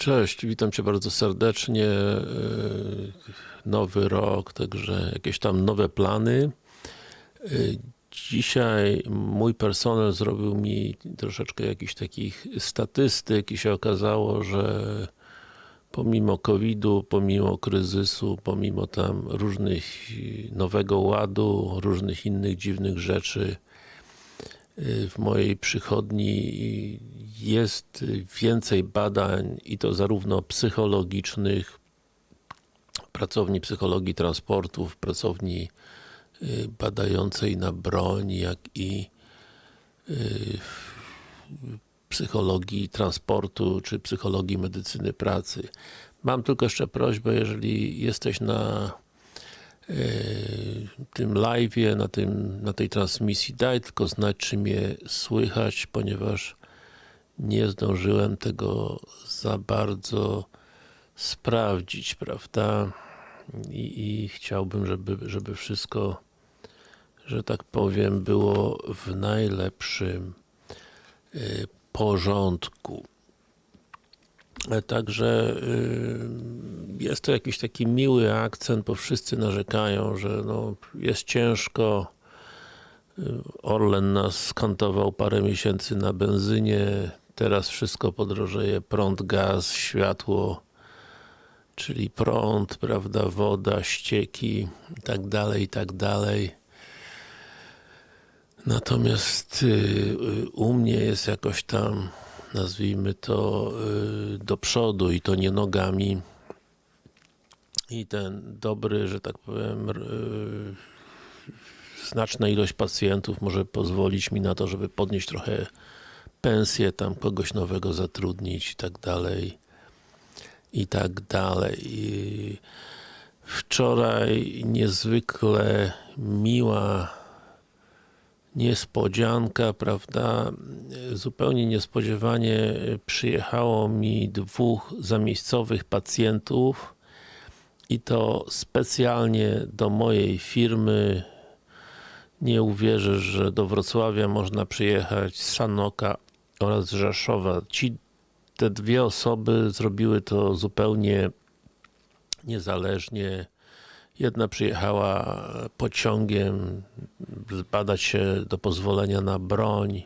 Cześć, witam Cię bardzo serdecznie. Yy, Nowy rok, także jakieś tam nowe plany. Yy, Dzisiaj mój personel zrobił mi troszeczkę jakichś takich statystyk i się okazało, że pomimo COVID-u, pomimo kryzysu, pomimo tam różnych nowego ładu, różnych innych dziwnych rzeczy, w mojej przychodni jest więcej badań i to zarówno psychologicznych, pracowni psychologii transportów, pracowni badającej na broń, jak i psychologii transportu, czy psychologii medycyny pracy. Mam tylko jeszcze prośbę, jeżeli jesteś na tym live'ie, na, tym, na tej transmisji, daj tylko znać, czy mnie słychać, ponieważ nie zdążyłem tego za bardzo sprawdzić, prawda? I, i chciałbym, żeby, żeby wszystko, że tak powiem, było w najlepszym y, porządku. Także y, jest to jakiś taki miły akcent, bo wszyscy narzekają, że no, jest ciężko. Orlen nas skantował parę miesięcy na benzynie, teraz wszystko podrożeje, prąd, gaz, światło, czyli prąd, prawda, woda, ścieki i tak dalej, i tak dalej. Natomiast u mnie jest jakoś tam nazwijmy to do przodu i to nie nogami i ten dobry, że tak powiem znaczna ilość pacjentów może pozwolić mi na to, żeby podnieść trochę pensję, tam kogoś nowego zatrudnić i tak dalej i tak dalej. I wczoraj niezwykle miła niespodzianka, prawda, zupełnie niespodziewanie przyjechało mi dwóch zamiejscowych pacjentów i to specjalnie do mojej firmy. Nie uwierzysz, że do Wrocławia można przyjechać z Sanoka oraz z Rzeszowa. Ci, te dwie osoby zrobiły to zupełnie niezależnie Jedna przyjechała pociągiem zbadać się do pozwolenia na broń,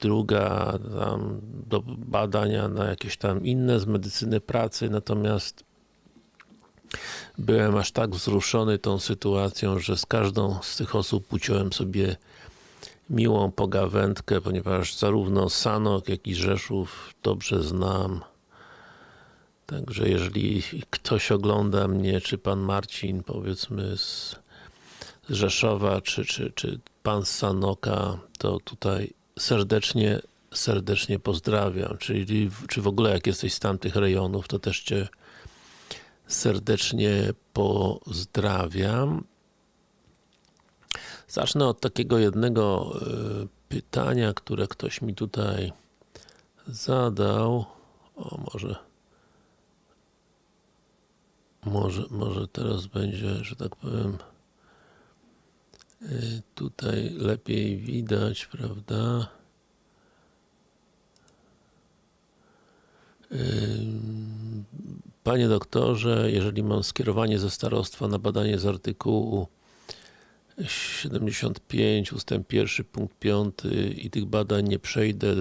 druga tam do badania na jakieś tam inne z medycyny pracy, natomiast byłem aż tak wzruszony tą sytuacją, że z każdą z tych osób uciąłem sobie miłą pogawędkę, ponieważ zarówno Sanok, jak i Rzeszów dobrze znam. Także jeżeli ktoś ogląda mnie, czy pan Marcin, powiedzmy z Rzeszowa, czy, czy, czy pan Sanoka, to tutaj serdecznie, serdecznie pozdrawiam. Czyli, czy w ogóle jak jesteś z tamtych rejonów, to też cię serdecznie pozdrawiam. Zacznę od takiego jednego pytania, które ktoś mi tutaj zadał. O, może może, może teraz będzie, że tak powiem, tutaj lepiej widać, prawda? Panie doktorze, jeżeli mam skierowanie ze starostwa na badanie z artykułu 75 ustęp 1 punkt 5 i tych badań nie przejdę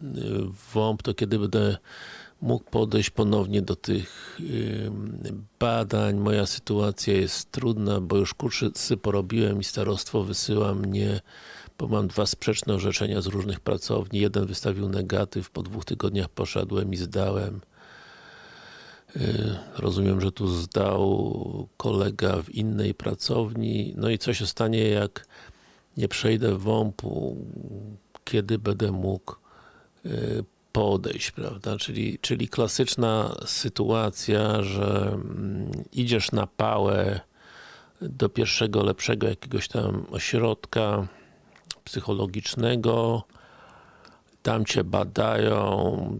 w WOMP, to kiedy będę mógł podejść ponownie do tych badań. Moja sytuacja jest trudna, bo już kursy porobiłem i starostwo wysyła mnie, bo mam dwa sprzeczne orzeczenia z różnych pracowni. Jeden wystawił negatyw, po dwóch tygodniach poszedłem i zdałem. Rozumiem, że tu zdał kolega w innej pracowni. No i co się stanie, jak nie przejdę WOMP-u, kiedy będę mógł podejść, prawda? Czyli, czyli klasyczna sytuacja, że idziesz na pałę do pierwszego, lepszego jakiegoś tam ośrodka psychologicznego, tam cię badają,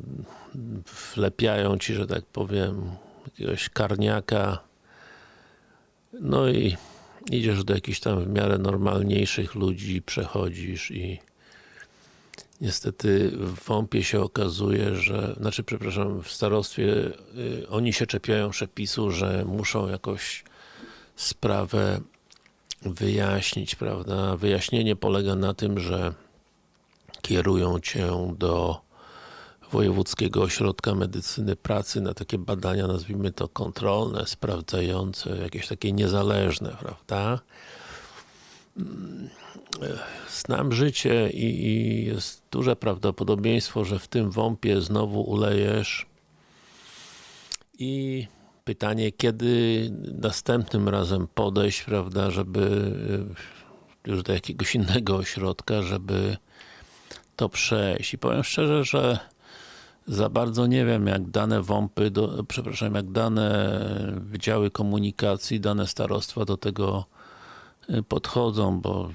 wlepiają ci, że tak powiem, jakiegoś karniaka, no i idziesz do jakichś tam w miarę normalniejszych ludzi, przechodzisz i Niestety w WOMP-ie się okazuje, że, znaczy przepraszam, w starostwie y, oni się czepiają przepisu, że muszą jakoś sprawę wyjaśnić, prawda? Wyjaśnienie polega na tym, że kierują cię do Wojewódzkiego Ośrodka Medycyny Pracy na takie badania, nazwijmy to kontrolne, sprawdzające, jakieś takie niezależne, prawda? Mm, Znam życie i, i jest duże prawdopodobieństwo, że w tym WOMP-ie znowu ulejesz i pytanie, kiedy następnym razem podejść, prawda, żeby y, już do jakiegoś innego ośrodka, żeby to przejść. I powiem szczerze, że za bardzo nie wiem, jak dane WOMP-y, do, przepraszam, jak dane Wydziały Komunikacji, dane starostwa do tego podchodzą, bo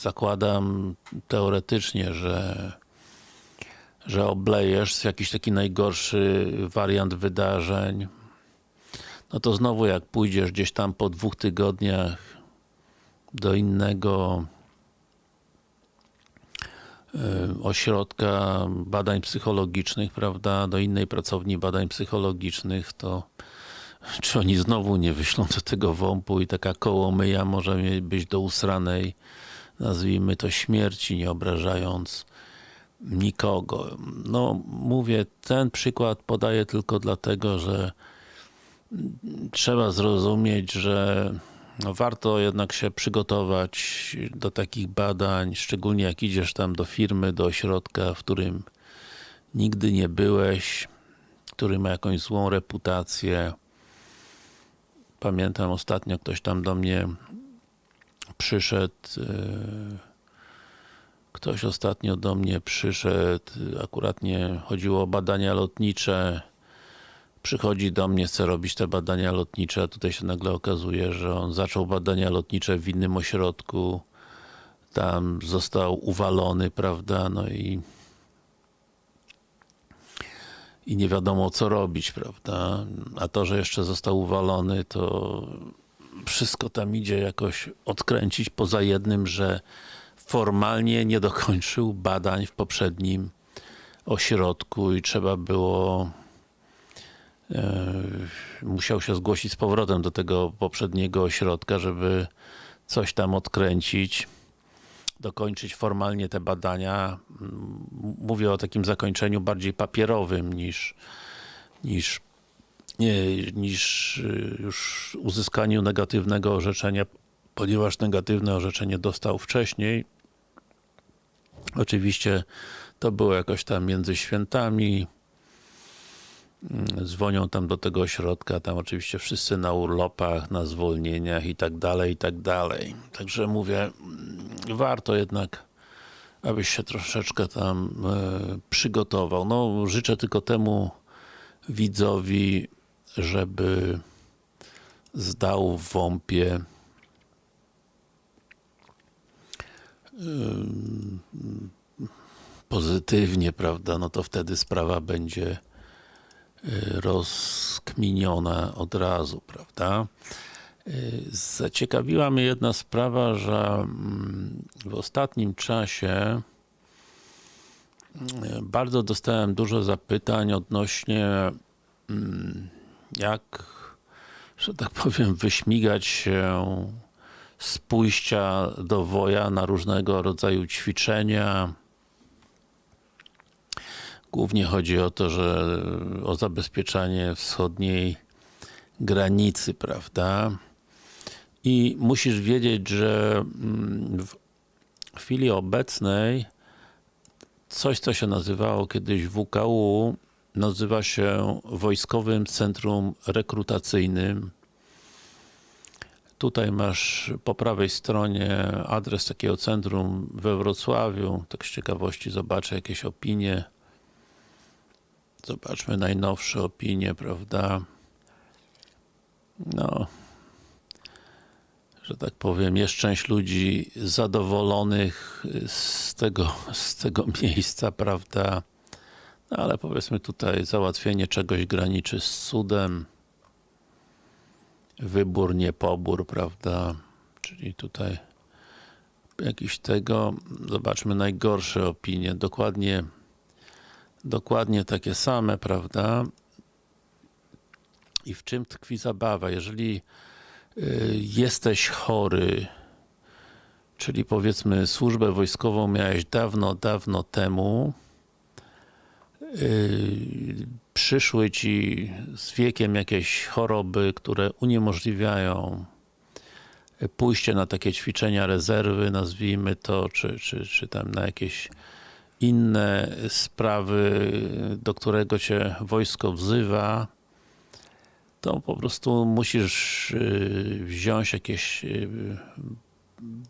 zakładam teoretycznie, że że oblejesz jakiś taki najgorszy wariant wydarzeń. No to znowu jak pójdziesz gdzieś tam po dwóch tygodniach do innego y, ośrodka badań psychologicznych, prawda, do innej pracowni badań psychologicznych, to czy oni znowu nie wyślą do tego WOMP-u i taka kołomyja może być do usranej, nazwijmy to śmierci, nie obrażając nikogo. No, mówię, ten przykład podaję tylko dlatego, że trzeba zrozumieć, że no, warto jednak się przygotować do takich badań, szczególnie jak idziesz tam do firmy, do ośrodka, w którym nigdy nie byłeś, który ma jakąś złą reputację. Pamiętam ostatnio ktoś tam do mnie przyszedł yy, Ktoś ostatnio do mnie przyszedł, akurat nie chodziło o badania lotnicze. Przychodzi do mnie, chce robić te badania lotnicze, a tutaj się nagle okazuje, że on zaczął badania lotnicze w innym ośrodku. Tam został uwalony, prawda, no i i nie wiadomo co robić, prawda? A to, że jeszcze został uwalony, to wszystko tam idzie jakoś odkręcić, poza jednym, że formalnie nie dokończył badań w poprzednim ośrodku i trzeba było e, musiał się zgłosić z powrotem do tego poprzedniego ośrodka, żeby coś tam odkręcić dokończyć formalnie te badania. Mówię o takim zakończeniu bardziej papierowym niż niż nie, niż już uzyskaniu negatywnego orzeczenia, ponieważ negatywne orzeczenie dostał wcześniej. Oczywiście to było jakoś tam między świętami. Dzwonią tam do tego ośrodka, tam oczywiście wszyscy na urlopach, na zwolnieniach i tak dalej, i tak dalej. Także mówię, warto jednak, abyś się troszeczkę tam e, przygotował. No, życzę tylko temu widzowi, żeby zdał w WOMP-ie pozytywnie, prawda, no to wtedy sprawa będzie y, rozkminiona od razu, prawda. Y, zaciekawiła mnie jedna sprawa, że mm, w ostatnim czasie y, bardzo dostałem dużo zapytań odnośnie mm, jak, że tak powiem, wyśmigać się z pójścia do woja na różnego rodzaju ćwiczenia. Głównie chodzi o to, że o zabezpieczanie wschodniej granicy, prawda? I musisz wiedzieć, że mm, w chwili obecnej coś, co się nazywało kiedyś WKU, nazywa się Wojskowym Centrum Rekrutacyjnym Tutaj masz po prawej stronie adres takiego centrum we Wrocławiu. Tak z ciekawości zobaczę jakieś opinie. Zobaczmy najnowsze opinie, prawda? No, że tak powiem, jest część ludzi zadowolonych z tego, z tego miejsca, prawda? No, ale powiedzmy tutaj załatwienie czegoś graniczy z cudem wybór, nie pobór, prawda? Czyli tutaj jakiś tego, zobaczmy najgorsze opinie, dokładnie dokładnie takie same, prawda? I w czym tkwi zabawa? Jeżeli y, jesteś chory, czyli powiedzmy służbę wojskową miałeś dawno, dawno temu, y, przyszły ci z wiekiem jakieś choroby, które uniemożliwiają pójście na takie ćwiczenia rezerwy, nazwijmy to, czy, czy, czy tam na jakieś inne sprawy, do którego cię wojsko wzywa, to po prostu musisz y, wziąć jakieś y,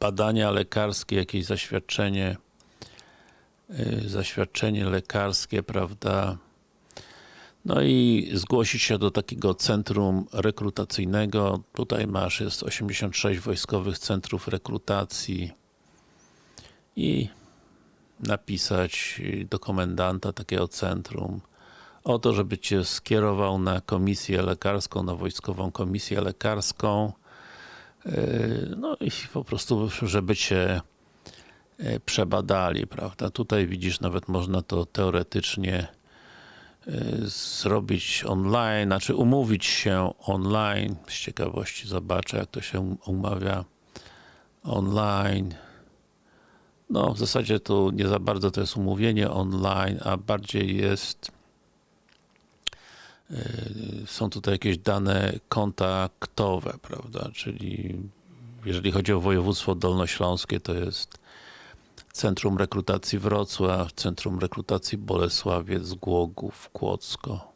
badania lekarskie, jakieś zaświadczenie, y, zaświadczenie lekarskie, prawda, no i zgłosić się do takiego centrum rekrutacyjnego. Tutaj masz, jest 86 wojskowych centrów rekrutacji i napisać do komendanta takiego centrum o to, żeby cię skierował na komisję lekarską, na wojskową komisję lekarską no i po prostu, żeby cię przebadali, prawda. Tutaj widzisz, nawet można to teoretycznie zrobić online, znaczy umówić się online. Z ciekawości zobaczę, jak to się umawia online. No, w zasadzie tu nie za bardzo to jest umówienie online, a bardziej jest są tutaj jakieś dane kontaktowe, prawda, czyli jeżeli chodzi o województwo dolnośląskie, to jest Centrum Rekrutacji Wrocław, Centrum Rekrutacji Bolesławiec, Głogów, Kłodzko.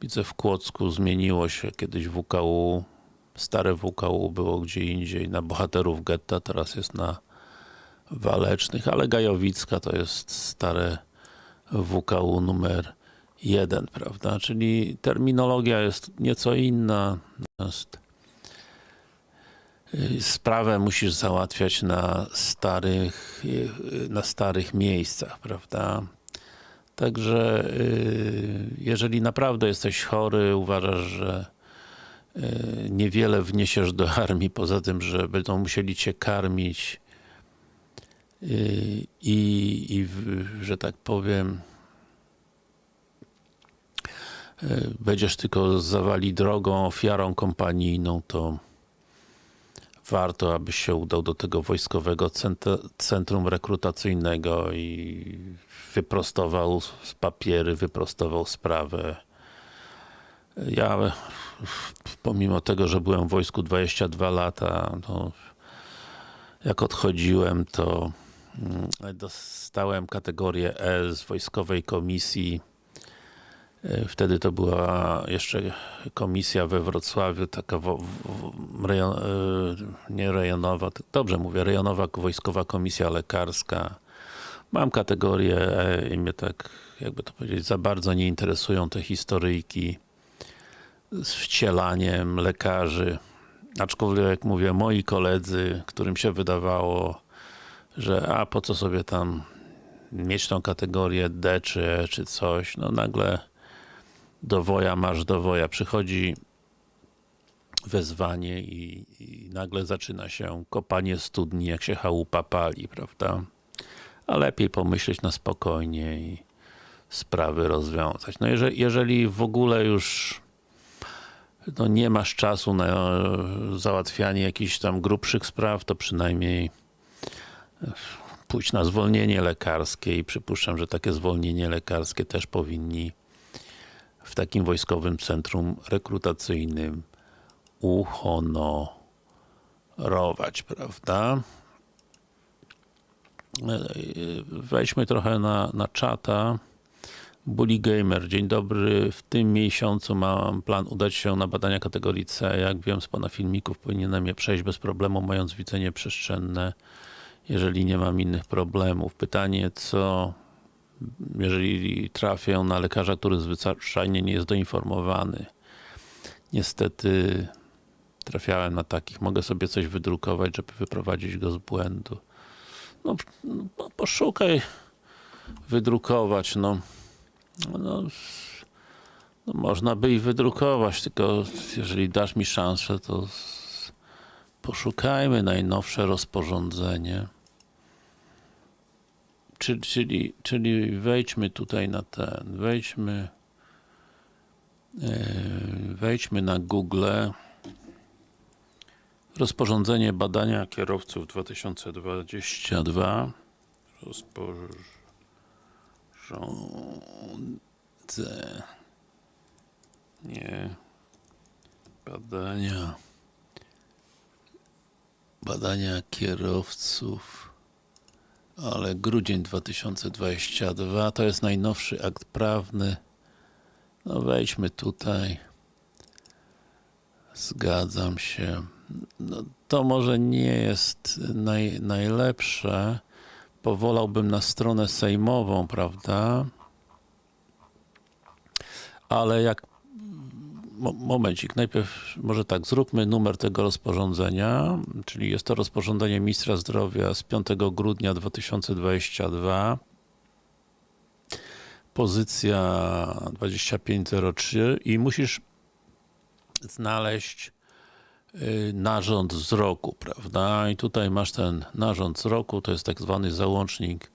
Widzę w Kłodzku zmieniło się. Kiedyś WKU, stare WKU było gdzie indziej, na bohaterów getta, teraz jest na Walecznych, ale Gajowicka to jest stare WKU numer 1, prawda, czyli terminologia jest nieco inna, natomiast sprawę musisz załatwiać na starych, na starych miejscach, prawda? Także jeżeli naprawdę jesteś chory, uważasz, że niewiele wniesiesz do armii, poza tym, że będą musieli cię karmić i, i że tak powiem będziesz tylko zawali drogą, ofiarą kompanijną, to warto, abyś się udał do tego wojskowego centrum rekrutacyjnego i wyprostował papiery, wyprostował sprawę. Ja pomimo tego, że byłem w wojsku 22 lata, to jak odchodziłem, to dostałem kategorię E z wojskowej komisji Wtedy to była jeszcze komisja we Wrocławiu, taka w, rejon, e, nie rejonowa, dobrze mówię, rejonowa wojskowa komisja lekarska. Mam kategorię E i mnie tak, jakby to powiedzieć, za bardzo nie interesują te historyjki z wcielaniem lekarzy. Aczkolwiek, jak mówię, moi koledzy, którym się wydawało, że a po co sobie tam mieć tą kategorię D czy E czy coś, no nagle do woja masz do woja. Przychodzi wezwanie i, i, nagle zaczyna się kopanie studni, jak się chałupa pali, prawda? A lepiej pomyśleć na spokojnie i sprawy rozwiązać. No jeżeli, jeżeli w ogóle już no nie masz czasu na załatwianie jakichś tam grubszych spraw, to przynajmniej pójść na zwolnienie lekarskie i przypuszczam, że takie zwolnienie lekarskie też powinni w takim wojskowym centrum rekrutacyjnym uhonorować, prawda? Wejdźmy trochę na, na czata. Bully Gamer, dzień dobry. W tym miesiącu mam plan udać się na badania kategorii C. Jak wiem z Pana filmików, powinienem je przejść bez problemu, mając widzenie przestrzenne, jeżeli nie mam innych problemów. Pytanie, co jeżeli trafię na lekarza, który zwyczajnie nie jest doinformowany. Niestety trafiałem na takich. Mogę sobie coś wydrukować, żeby wyprowadzić go z błędu. No, no poszukaj wydrukować, no. no. No, można by i wydrukować, tylko jeżeli dasz mi szansę, to Poszukajmy najnowsze rozporządzenie. Czyli, czyli, czyli wejdźmy tutaj na ten, wejdźmy yy, wejdźmy na Google. Rozporządzenie badania kierowców 2022 rozporządzenie nie badania badania kierowców ale grudzień 2022 to jest najnowszy akt prawny. No wejdźmy tutaj. Zgadzam się. No, to może nie jest naj, najlepsze. Powolałbym na stronę sejmową, prawda? Ale jak momencik, najpierw może tak, zróbmy numer tego rozporządzenia, czyli jest to rozporządzenie Ministra Zdrowia z 5 grudnia 2022 pozycja 2503 i musisz znaleźć y, narząd wzroku, prawda? I tutaj masz ten narząd wzroku, to jest tak zwany załącznik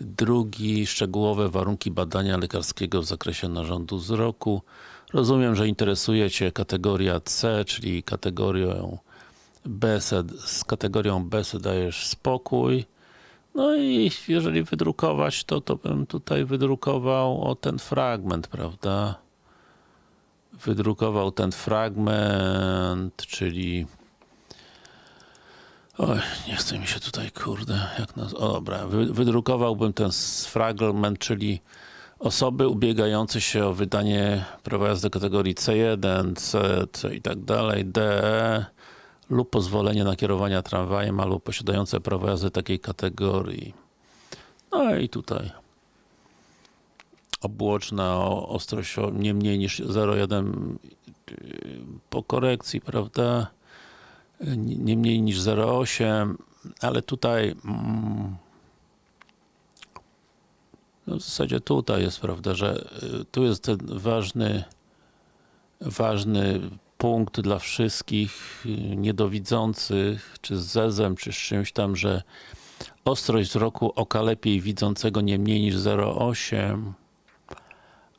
drugi, szczegółowe warunki badania lekarskiego w zakresie narządu wzroku. Rozumiem, że interesuje Cię kategoria C, czyli kategorią B, z kategorią B dajesz spokój. No i jeżeli wydrukować to, to bym tutaj wydrukował o ten fragment, prawda? Wydrukował ten fragment, czyli Oj, nie chce mi się tutaj, kurde, jak naz... O dobra, wy, wydrukowałbym ten fragment, czyli osoby ubiegające się o wydanie jazdy kategorii C1, C, C i tak dalej, DE lub pozwolenie na kierowanie tramwajem albo posiadające prawo jazdy takiej kategorii. No i tutaj obłoczna o ostrość nie mniej niż 0,1 yy, po korekcji, prawda? nie mniej niż 0,8 ale tutaj mm, no w zasadzie tutaj jest, prawda, że y, tu jest ten ważny ważny punkt dla wszystkich y, niedowidzących, czy z zezem, czy z czymś tam, że ostrość wzroku oka lepiej widzącego nie mniej niż 0,8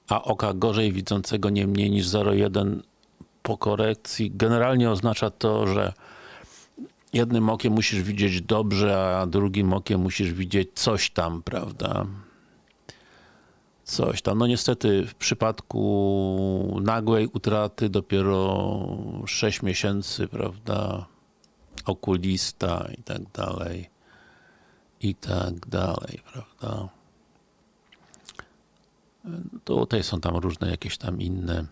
a oka gorzej widzącego nie mniej niż 0,1 po korekcji. Generalnie oznacza to, że jednym okiem musisz widzieć dobrze, a drugim okiem musisz widzieć coś tam, prawda? Coś tam. No niestety w przypadku nagłej utraty dopiero 6 miesięcy, prawda? Okulista i tak dalej. I tak dalej, prawda? Tutaj są tam różne jakieś tam inne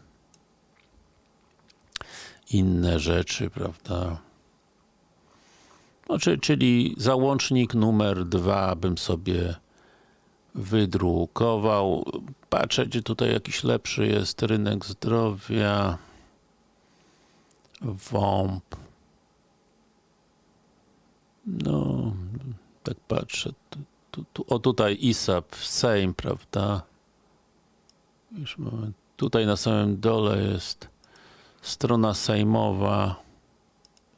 inne rzeczy, prawda? No, czy, czyli załącznik numer dwa bym sobie wydrukował. Patrzę, gdzie tutaj jakiś lepszy jest rynek zdrowia. WOMP. No, tak patrzę. Tu, tu, tu, o tutaj ISAP, Sejm, prawda? Już. Tutaj na samym dole jest strona sejmowa.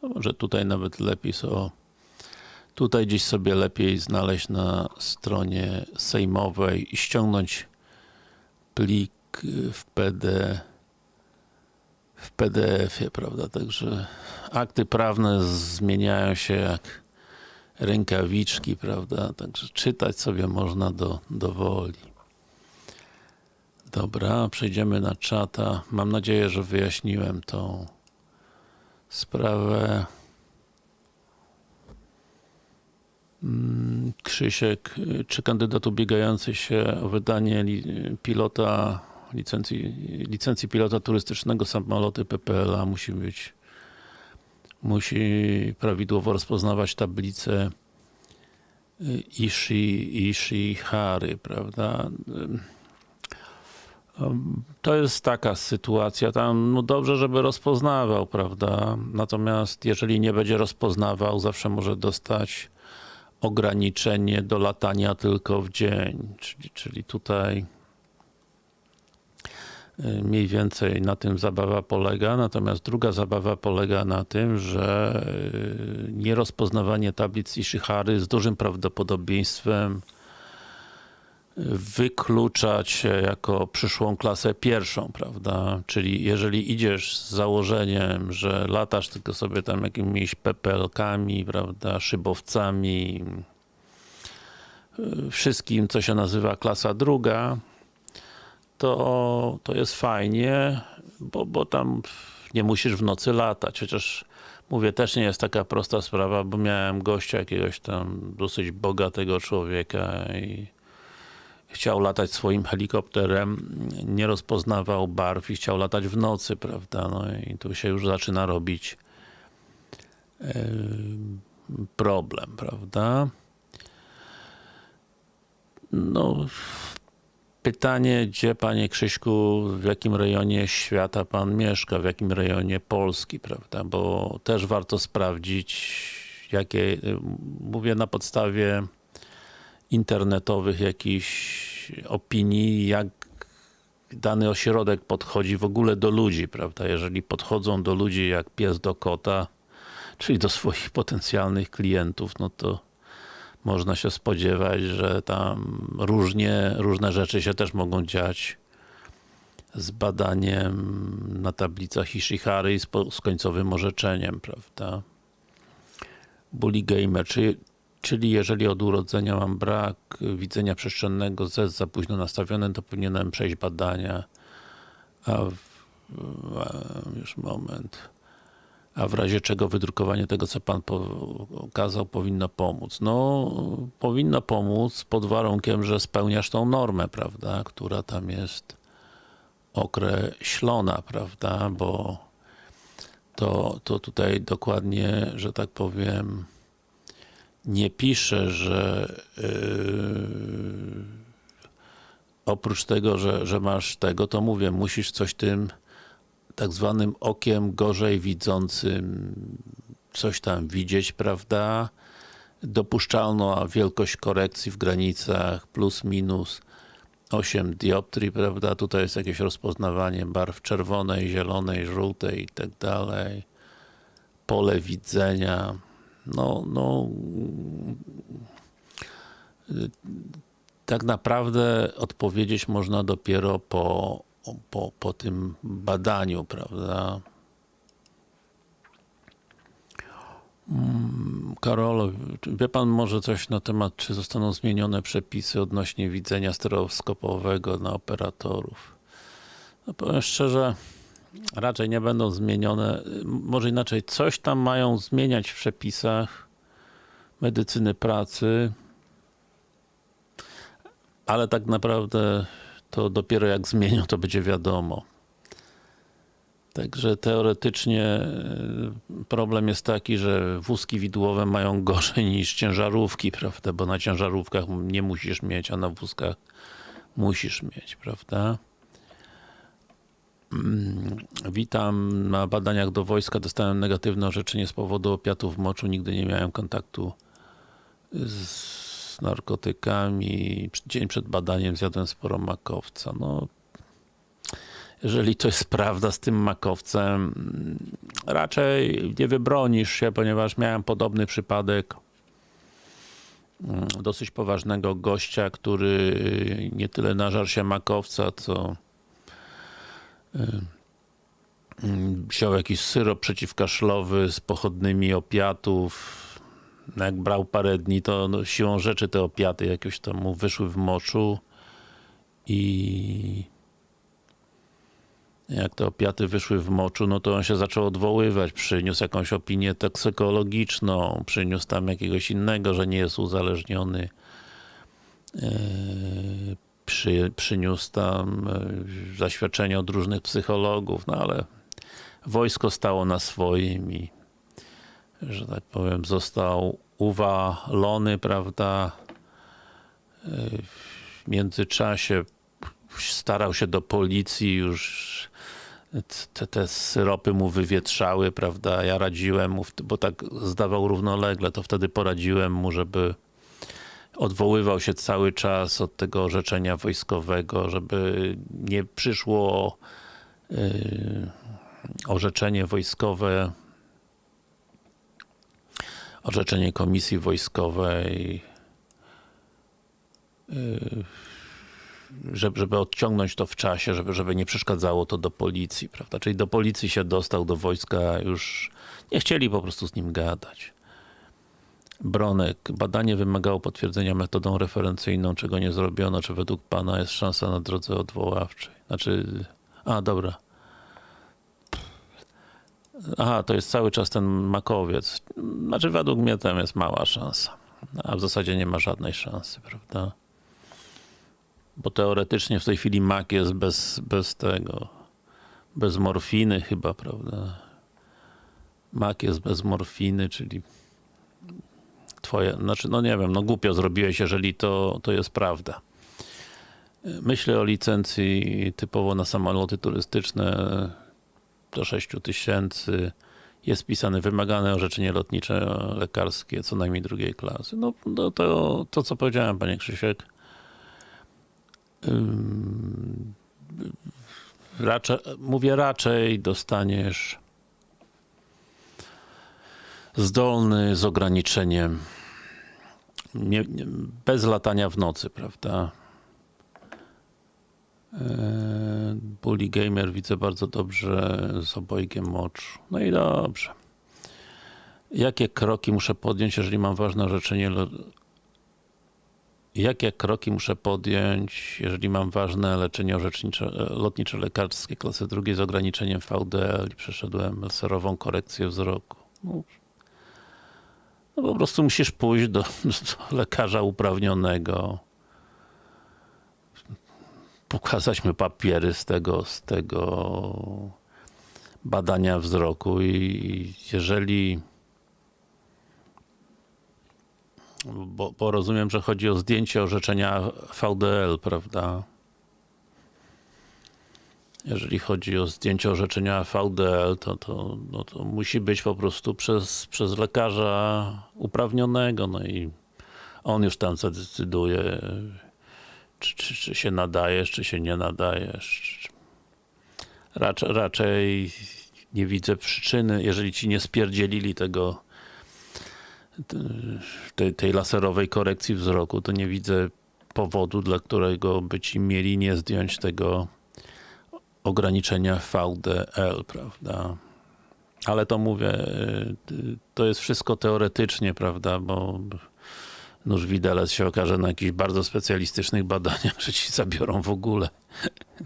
No może tutaj nawet lepiej so, tutaj gdzieś sobie lepiej znaleźć na stronie sejmowej i ściągnąć plik w w PDF-ie, prawda? Także akty prawne zmieniają się jak rękawiczki, prawda? Także czytać sobie można do, do woli. Dobra, przejdziemy na czata. Mam nadzieję, że wyjaśniłem tą sprawę. Mm, Krzysiek, y, czy kandydat ubiegający się o wydanie pilota, licencji, licencji pilota turystycznego samoloty PPLA musi być musi prawidłowo rozpoznawać tablicę y, Ishi, Ishihary, prawda? Ym, Um, To jest taka sytuacja, tam no dobrze, żeby rozpoznawał, prawda? Natomiast jeżeli nie będzie rozpoznawał, zawsze może dostać ograniczenie do latania tylko w dzień. Czyli, czyli tutaj Y, Mniej więcej na tym zabawa polega, natomiast druga zabawa polega na tym, że y, nierozpoznawanie tablic Ishihary z dużym prawdopodobieństwem wyklucza cię jako przyszłą klasę pierwszą, prawda? Czyli jeżeli idziesz z założeniem, że latasz tylko sobie tam jakimiś pepelkami, prawda, szybowcami, y, wszystkim, co się nazywa klasa druga, to, to jest fajnie, bo, bo tam nie musisz w nocy latać, chociaż mówię, też nie jest taka prosta sprawa, bo miałem gościa jakiegoś tam dosyć bogatego człowieka i chciał latać swoim helikopterem, nie rozpoznawał barw i chciał latać w nocy, prawda, no i tu się już zaczyna robić yy, problem, prawda. No, pytanie, gdzie panie Krzyśku, w jakim rejonie świata pan mieszka, w jakim rejonie Polski, prawda, bo też warto sprawdzić, jakie, mówię na podstawie internetowych jakichś opinii, jak dany ośrodek podchodzi w ogóle do ludzi, prawda? Jeżeli podchodzą do ludzi jak pies do kota, czyli do swoich potencjalnych klientów, no to można się spodziewać, że tam różnie, różne rzeczy się też mogą dziać z badaniem na tablicach Ishihary z, z końcowym orzeczeniem, prawda? Bully Gamer, czy Czyli jeżeli od urodzenia mam brak widzenia przestrzennego Z za późno nastawione, to powinienem przejść badania. A w, a, już moment. A w razie czego wydrukowanie tego, co Pan pokazał, powinno pomóc? No, powinno pomóc pod warunkiem, że spełniasz tą normę, prawda, która tam jest określona, prawda, bo to, to tutaj dokładnie, że tak powiem, nie pisze, że yy, oprócz tego, że, że masz tego, to mówię, musisz coś tym tak zwanym okiem gorzej widzącym coś tam widzieć, prawda? Dopuszczalna wielkość korekcji w granicach plus minus 8 dioptrii, prawda? Tutaj jest jakieś rozpoznawanie barw czerwonej, zielonej, żółtej i tak dalej. Pole widzenia no, no tak naprawdę odpowiedzieć można dopiero po, po, po tym badaniu, prawda? Karol, wie Pan może coś na temat, czy zostaną zmienione przepisy odnośnie widzenia stereoskopowego na operatorów? No powiem szczerze, raczej nie będą zmienione. Może inaczej, coś tam mają zmieniać w przepisach medycyny pracy, ale tak naprawdę to dopiero jak zmienią, to będzie wiadomo. Także teoretycznie e, problem jest taki, że wózki widłowe mają gorzej niż ciężarówki, prawda? Bo na ciężarówkach nie musisz mieć, a na wózkach musisz mieć, prawda? Witam. Na badaniach do wojska dostałem negatywne orzeczenie z powodu opiatów moczu. Nigdy nie miałem kontaktu z narkotykami. Dzień przed badaniem zjadłem sporo makowca. No, jeżeli to jest prawda z tym makowcem, raczej nie wybronisz się, ponieważ miałem podobny przypadek dosyć poważnego gościa, który nie tyle nażarł się makowca, co wziął jakiś syrop przeciwkaszlowy z pochodnymi opiatów. No jak brał parę dni, to no, siłą rzeczy te opiaty jakoś tam mu wyszły w moczu i jak te opiaty wyszły w moczu, no to on się zaczął odwoływać, przyniósł jakąś opinię toksykologiczną, przyniósł tam jakiegoś innego, że nie jest uzależniony. Przy, przyniósł tam zaświadczenia od różnych psychologów, no ale wojsko stało na swoim i że tak powiem, został uwalony, prawda, w międzyczasie starał się do policji, już te, te syropy mu wywietrzały, prawda, ja radziłem mu, bo tak zdawał równolegle, to wtedy poradziłem mu, żeby odwoływał się cały czas od tego orzeczenia wojskowego, żeby nie przyszło yy, orzeczenie wojskowe, orzeczenie komisji wojskowej, yy, żeby, żeby odciągnąć to w czasie, żeby, żeby nie przeszkadzało to do policji, prawda? Czyli do policji się dostał, do wojska już nie chcieli po prostu z nim gadać. Bronek, badanie wymagało potwierdzenia metodą referencyjną, czego nie zrobiono, czy według pana jest szansa na drodze odwoławczej? Znaczy, a dobra. Aha, to jest cały czas ten makowiec. Znaczy, według mnie tam jest mała szansa. A w zasadzie nie ma żadnej szansy, prawda? Bo teoretycznie w tej chwili mak jest bez, bez tego, bez morfiny chyba, prawda? Mak jest bez morfiny, czyli twoje, znaczy no nie wiem, no głupio zrobiłeś, jeżeli to, to jest prawda. Myślę o licencji typowo na samoloty turystyczne do 6 tysięcy. Jest pisane wymagane orzeczenie lotnicze lekarskie co najmniej drugiej klasy. No, no to, to co powiedziałem, panie Krzysiek. Raczej, mówię raczej dostaniesz zdolny z ograniczeniem nie, nie, bez latania w nocy, prawda? Eee, Bully Gamer widzę bardzo dobrze z obojgiem oczu. No i dobrze. Jakie kroki muszę podjąć, jeżeli mam ważne orzeczenie Jakie kroki muszę podjąć, jeżeli mam ważne leczenie lotnicze lekarskie klasy drugiej z ograniczeniem VDL i przeszedłem laserową korekcję wzroku? No, no po prostu musisz pójść do, do lekarza uprawnionego, pokazać mu papiery z tego, z tego badania wzroku i jeżeli bo, bo rozumiem, że chodzi o zdjęcie orzeczenia VDL, prawda? Jeżeli chodzi o zdjęcie orzeczenia VDL, to, to, no to musi być po prostu przez, przez lekarza uprawnionego, no i on już tam zadecyduje, czy, czy, czy się nadajesz, czy się nie nadajesz. Raczej, raczej nie widzę przyczyny, jeżeli ci nie spierdzielili tego tej, tej laserowej korekcji wzroku, to nie widzę powodu, dla którego by ci mieli nie zdjąć tego ograniczenia VDL, prawda? Ale to mówię, to jest wszystko teoretycznie, prawda, bo nóż widelec się okaże na jakichś bardzo specjalistycznych badaniach, że ci zabiorą w ogóle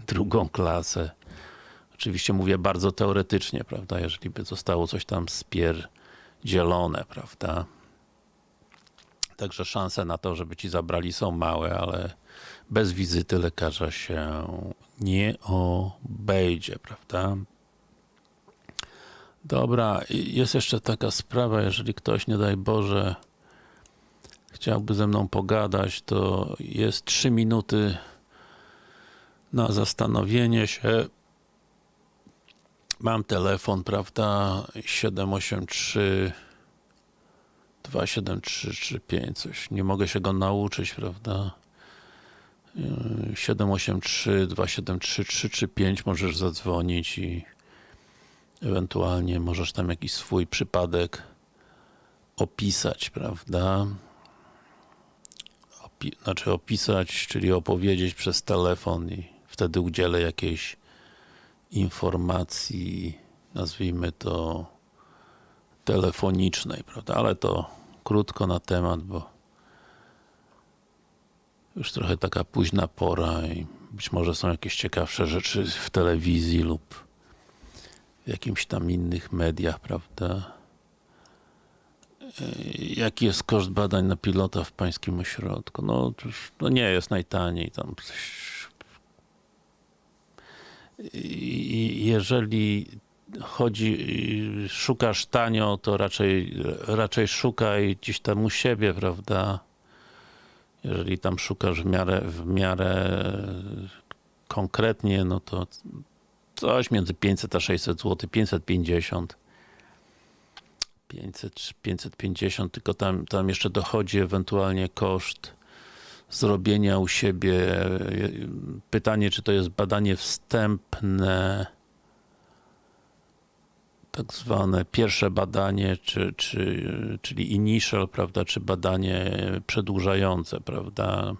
drugą klasę. Oczywiście mówię bardzo teoretycznie, prawda, jeżeli by zostało coś tam spierdzielone, prawda. Także szanse na to, żeby ci zabrali są małe, ale bez wizyty lekarza się nie obejdzie, prawda? Dobra, jest jeszcze taka sprawa, jeżeli ktoś, nie daj Boże, chciałby ze mną pogadać, to jest 3 minuty na zastanowienie się. Mam telefon, prawda, 783 27335, coś, nie mogę się go nauczyć, prawda? 783 273 335 możesz zadzwonić i ewentualnie możesz tam jakiś swój przypadek opisać, prawda? Opi znaczy opisać, czyli opowiedzieć przez telefon i wtedy udzielę jakiejś informacji, nazwijmy to telefonicznej, prawda? Ale to krótko na temat, bo już trochę taka późna pora i być może są jakieś ciekawsze rzeczy w telewizji lub w jakimś tam innych mediach, prawda? Jaki jest koszt badań na pilota w pańskim ośrodku? No, to nie jest najtaniej, tam jeżeli chodzi, szukasz tanio, to raczej, raczej szukaj gdzieś tam u siebie, prawda? Jeżeli tam szukasz w miarę, w miarę konkretnie, no to coś między 500 a 600 zł, 550 500, 550, tylko tam, tam jeszcze dochodzi ewentualnie koszt zrobienia u siebie. Pytanie, czy to jest badanie wstępne, tak zwane pierwsze badanie, czy, czy, czyli initial, prawda, czy badanie przedłużające, prawda.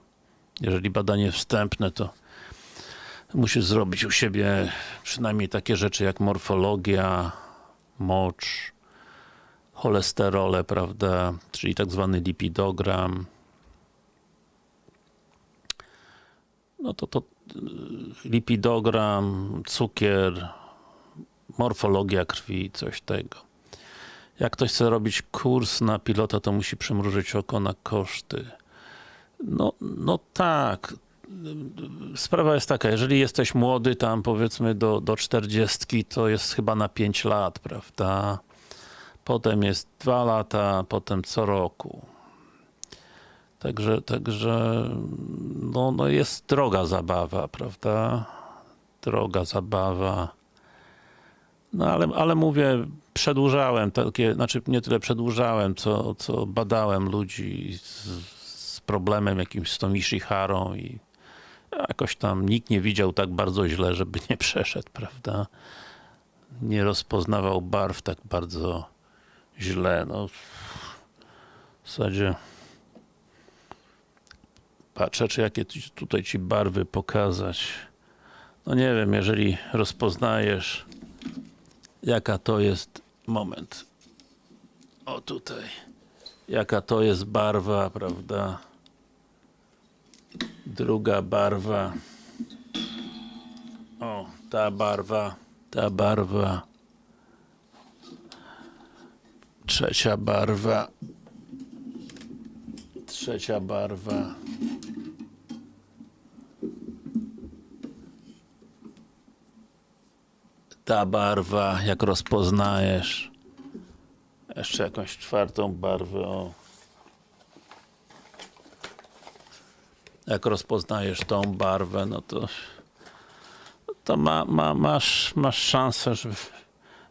Jeżeli badanie wstępne, to musisz zrobić u siebie przynajmniej takie rzeczy jak morfologia, mocz, cholesterole, prawda, czyli tak zwany lipidogram. No to to lipidogram, cukier, morfologia krwi, coś tego. Jak ktoś chce robić kurs na pilota, to musi przymrużyć oko na koszty. No, no tak. Sprawa jest taka, jeżeli jesteś młody, tam powiedzmy do, do 40, to jest chyba na 5 lat, prawda? Potem jest 2 lata, potem co roku. Także, także no, no jest droga zabawa, prawda? Droga zabawa. No ale, ale mówię, przedłużałem takie, znaczy nie tyle przedłużałem, co, co badałem ludzi z, z problemem jakimś z tą Ishiharą i jakoś tam nikt nie widział tak bardzo źle, żeby nie przeszedł, prawda? Nie rozpoznawał barw tak bardzo źle, no. W zasadzie patrzę, czy jakie tutaj ci barwy pokazać. No nie wiem, jeżeli rozpoznajesz jaka to jest, moment, o tutaj, jaka to jest barwa, prawda, druga barwa, o, ta barwa, ta barwa, trzecia barwa, trzecia barwa, ta barwa, jak rozpoznajesz jeszcze jakąś czwartą barwę, o. jak rozpoznajesz tą barwę, no to to ma, ma, masz, masz szansę, że,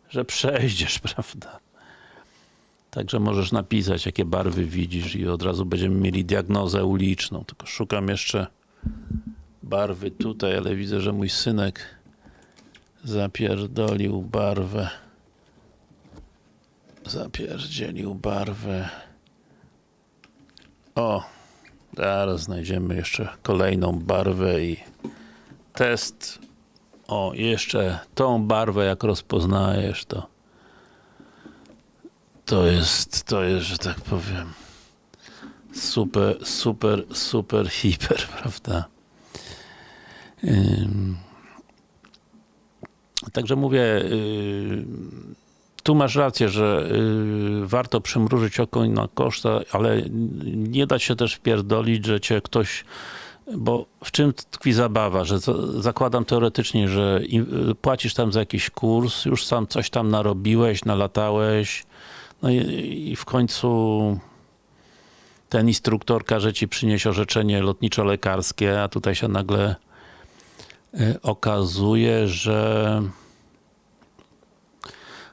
że przejdziesz, prawda? Także możesz napisać, jakie barwy widzisz i od razu będziemy mieli diagnozę uliczną. Tylko szukam jeszcze barwy tutaj, ale widzę, że mój synek zapierdolił barwę. Zapierdzielił barwę. O zaraz znajdziemy jeszcze kolejną barwę i test. O, jeszcze tą barwę jak rozpoznajesz to to jest, to jest, że tak powiem super, super, super, hiper, prawda? Także mówię, yy, tu masz rację, że yy, warto przymrużyć oko na koszta, ale nie da się też wpierdolić, że cię ktoś bo w czym tkwi zabawa, że zakładam teoretycznie, że płacisz tam za jakiś kurs, już sam coś tam narobiłeś, nalatałeś, no i, i w końcu ten instruktor każe ci przynieść orzeczenie lotniczo-lekarskie, a tutaj się nagle y, okazuje, że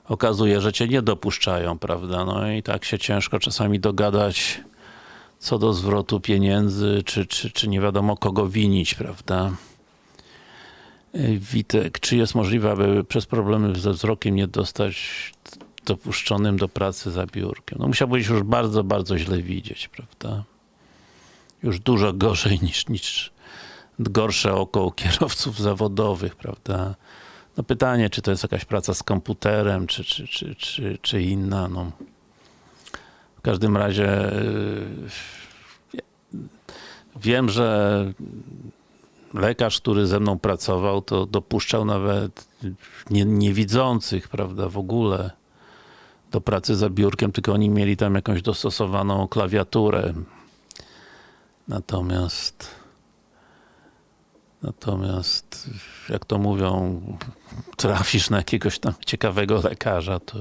okazuje, że cię nie dopuszczają, prawda? No i tak się ciężko czasami dogadać co do zwrotu pieniędzy, czy, czy, czy nie wiadomo kogo winić, prawda? Y, Witek, czy jest możliwe, aby przez problemy ze wzrokiem nie dostać dopuszczonym do pracy za biurkiem? No musiałbyś już bardzo, bardzo źle widzieć, prawda? Już dużo gorzej niż, niż gorsze oko kierowców zawodowych, prawda? No pytanie, czy to jest jakaś praca z komputerem, czy, czy, czy, czy, czy inna, no. W każdym razie yy, wiem, że lekarz, który ze mną pracował, to dopuszczał nawet nie, niewidzących, prawda, w ogóle do pracy za biurkiem, tylko oni mieli tam jakąś dostosowaną klawiaturę. Natomiast Natomiast, jak to mówią, trafisz na jakiegoś tam ciekawego lekarza, to,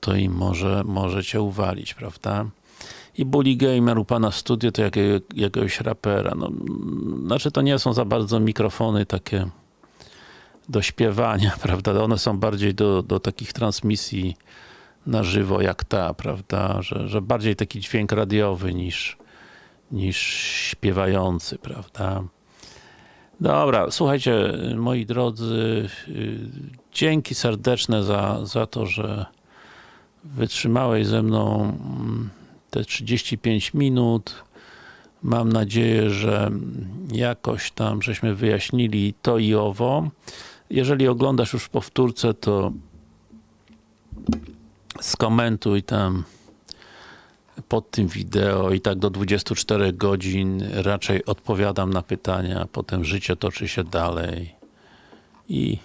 to im może, może cię uwalić, prawda? I Bully Gamer u pana w studiu to jakiego, jakiegoś rapera. No, znaczy to nie są za bardzo mikrofony takie do śpiewania, prawda? One są bardziej do, do takich transmisji na żywo jak ta, prawda? Że, że bardziej taki dźwięk radiowy niż, niż śpiewający, prawda? Dobra, słuchajcie, moi drodzy, yy, dzięki serdeczne za, za to, że wytrzymałeś ze mną mm, te 35 minut. Mam nadzieję, że jakoś tam żeśmy wyjaśnili to i owo. Jeżeli oglądasz już powtórce, to skomentuj tam pod tym wideo i tak do 24 godzin raczej odpowiadam na pytania, potem życie toczy się dalej i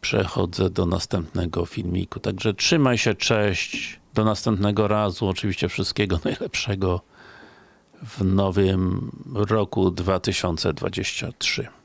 przechodzę do następnego filmiku. Także trzymaj się, cześć, do następnego razu, oczywiście wszystkiego najlepszego w nowym roku 2023.